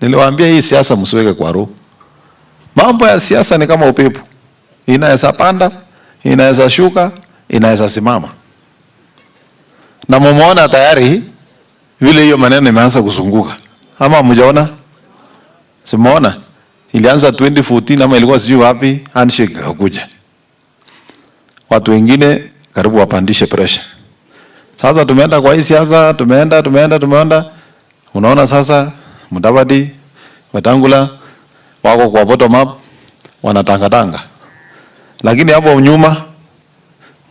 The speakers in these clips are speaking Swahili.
Niliwaambia hii siasa msiweke kwa roho. Mambo ya siasa ni kama upepo, inaweza panda, inaweza shuka, inaweza simama. Na mumeona tayari vile hiyo maneno imeanza kuzunguka, ama mjaona? Simuona ilianza 2014 ama ilikuwa sijui wapi, handshake ikakuja, watu wengine karibu wapandishe pressure. Sasa tumeenda kwa hii siasa, tumeenda tumeenda tumeenda, unaona sasa Mudavadi, Wetangula wako kwa bottom up wanatangatanga, lakini hapo nyuma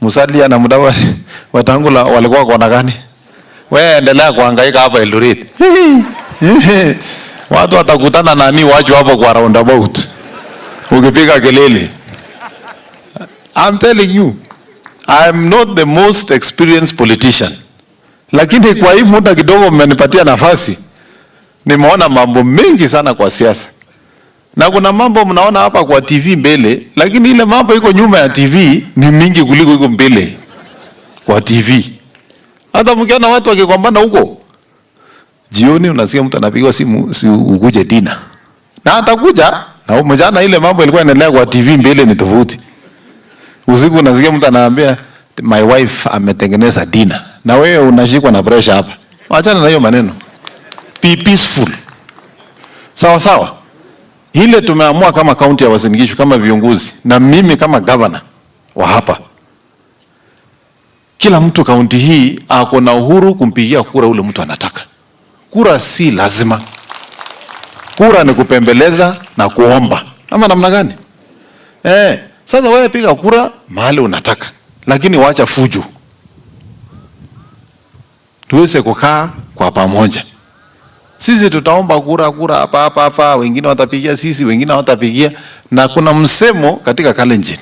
Musalia na Mudavadi Wetangula walikuwa kona gani? Wewe endelea kuhangaika hapa Eldoret. Watu watakutana nani waju hapo kwa roundabout. Ukipiga kelele. I'm telling you, I'm not the most experienced politician. Lakini kwa hii muda kidogo mmenipatia nafasi, nimeona mambo mengi sana kwa siasa. Na kuna mambo mnaona hapa kwa TV mbele, lakini ile mambo iko nyuma ya TV ni mingi kuliko iko mbele kwa TV. Hata mkiona watu wakigombana huko, jioni unasikia mtu anapigwa simu, si ukuje dina, na atakuja na mjana. Ile mambo ilikuwa inaendelea kwa TV mbele ni tofauti. Usiku unasikia mtu anaambia my wife ametengeneza dina, na wewe unashikwa na pressure hapa. Achana na hiyo maneno, be peaceful, sawa sawa. Ile tumeamua kama kaunti ya Uasin Gishu, kama viongozi na mimi kama governor wa hapa kila mtu kaunti hii ako na uhuru kumpigia kura ule mtu anataka. Kura si lazima, kura ni kupembeleza na kuomba, ama namna gani? Eh, sasa wewe piga kura mahali unataka, lakini wacha fujo, tuweze kukaa kwa pamoja. Sisi tutaomba kura kura hapa hapa hapa, wengine watapigia sisi, wengine watapigia, na kuna msemo katika Kalenjin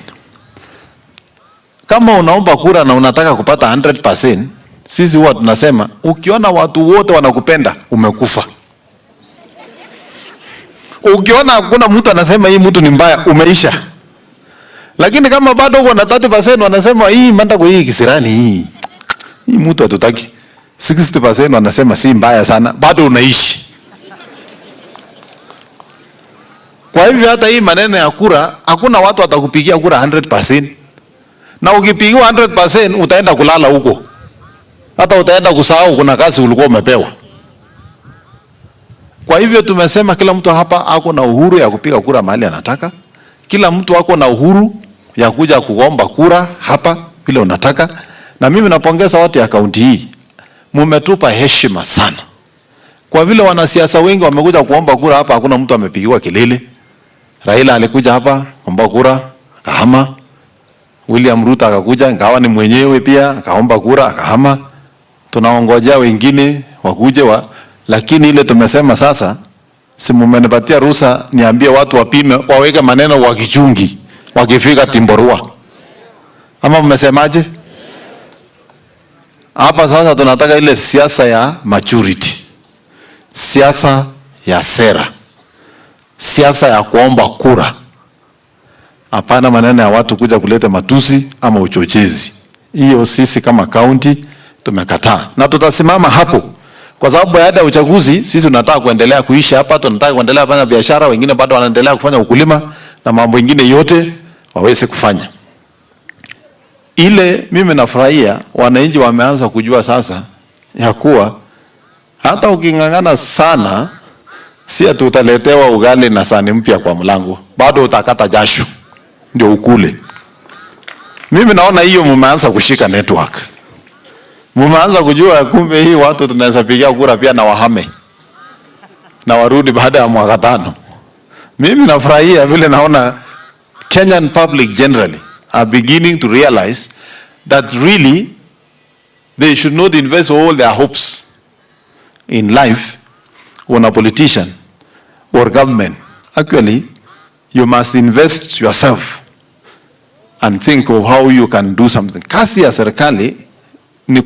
kama unaomba kura na unataka kupata 100%, sisi huwa tunasema ukiona watu wote wanakupenda umekufa. Ukiona hakuna mtu anasema hii mtu ni mbaya umeisha. Lakini kama bado uko na 30% wanasema hii manda kwa hii kisirani hii. Hii mtu hatutaki. 60% wanasema si mbaya sana, bado unaishi. Kwa hivyo hata hii maneno ya kura, hakuna watu watakupigia kura 100% na ukipigiwa 100% utaenda kulala huko, hata utaenda kusahau kuna kazi ulikuwa umepewa. Kwa hivyo tumesema kila mtu hapa ako na uhuru ya kupiga kura mahali anataka. Kila mtu ako na uhuru ya kuja kuomba kura hapa vile unataka, na mimi napongeza watu ya kaunti hii, mumetupa heshima sana, kwa vile wanasiasa wengi wamekuja kuomba kura hapa, hakuna mtu amepigiwa kelele. Raila alikuja hapa kuomba kura kahama William Ruto akakuja, ingawa ni mwenyewe pia akaomba kura akahama. Tunaongojea wengine wakuje wa, lakini ile tumesema sasa, si mmenipatia ruhusa niambie watu wapime, waweke maneno wakichungi wakifika Timborua, ama mmesemaje? Hapa sasa tunataka ile siasa ya maturity, siasa ya sera, siasa ya kuomba kura. Hapana maneno ya watu kuja kuleta matusi ama uchochezi. Hiyo sisi kama kaunti tumekataa. Na tutasimama hapo, kwa sababu baada ya uchaguzi sisi tunataka kuendelea kuishi hapa, tunataka kuendelea kufanya biashara, wengine bado wanaendelea kufanya ukulima na mambo mengine yote waweze kufanya. Ile mimi nafurahia wananchi wameanza kujua sasa ya kuwa hata uking'ang'ana sana, si ati utaletewa ugali na sani mpya kwa mlango, bado utakata jasho ndio ukule. Mimi naona hiyo mumeanza kushika network, mumeanza kujua kumbe hii watu tunaweza pigia kura pia na wahame na warudi baada ya mwaka tano. Mimi nafurahia vile naona Kenyan public generally are beginning to realize that really they should not invest all their hopes in life on a politician or government. Actually, you must invest yourself and think of how you can do something. kasi ya serikali ni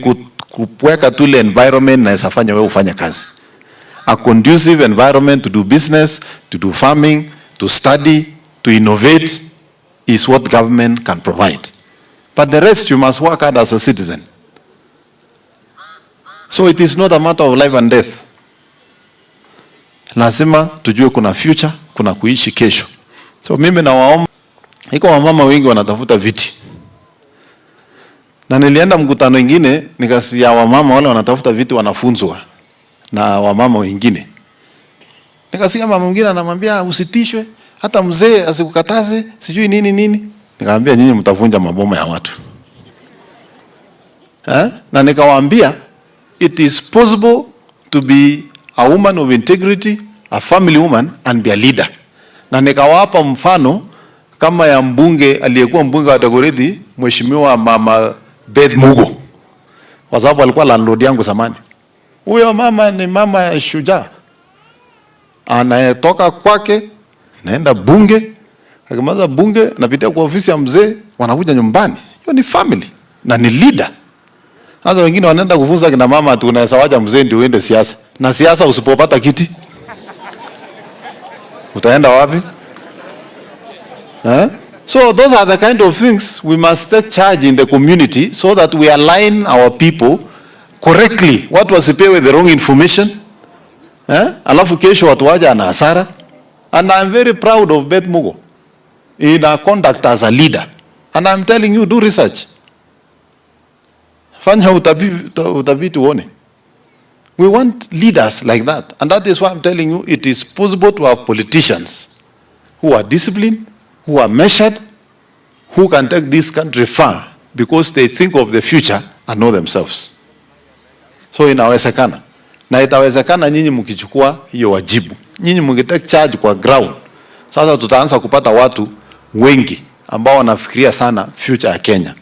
kuweka tule environment na isafanya wewe ufanye kazi. A conducive environment to do business, to do farming, to study, to innovate is what government can provide. But the rest you must work hard as a citizen. So it is not a matter of life and death. lazima tujue kuna future, kuna kuishi kesho. So mimi nawaomba, iko wamama wengi wanatafuta viti, na nilienda mkutano ingine wa wamama wale wanatafuta viti wanafunzwa na wamama wengine. Nikasikia mama mwingine anamwambia usitishwe, hata mzee asikukataze, sijui nini nini. Nikamwambia nyinyi mtavunja maboma ya watu ha? Na nikawaambia it is possible to be a woman of integrity, a family woman and be a leader. Na nikawapa mfano kama ya mbunge aliyekuwa mbunge wa Dagoretti, Mheshimiwa Mama Beth Mugo, kwa sababu alikuwa landlord yangu zamani. Huyo mama ni mama shujaa, anayetoka kwake naenda bunge, akimaliza bunge napitia kwa ofisi ya mzee, wanakuja nyumbani. Hiyo ni family na ni leader. Sasa wengine wanaenda kufunza kina mama tu, unaweza wacha mzee ndio uende siasa, na siasa usipopata kiti utaenda wapi eh? So those are the kind of things we must take charge in the community so that we align our people correctly, watu wasipewe the wrong information eh? Alafu kesho watu waja na hasara. And I'm very proud of Beth Mugo in her conduct as a leader. And I'm telling you, do research. Fanya utafiti uone. We want leaders like that. And that is why I'm telling you, it is possible to have politicians who are disciplined, who are measured, who can take this country far because they think of the future and know themselves. So inawezekana. Na itawezekana nyinyi mkichukua hiyo wajibu. Nyinyi mngetake charge kwa ground. Sasa tutaanza kupata watu wengi ambao wanafikiria sana future ya Kenya.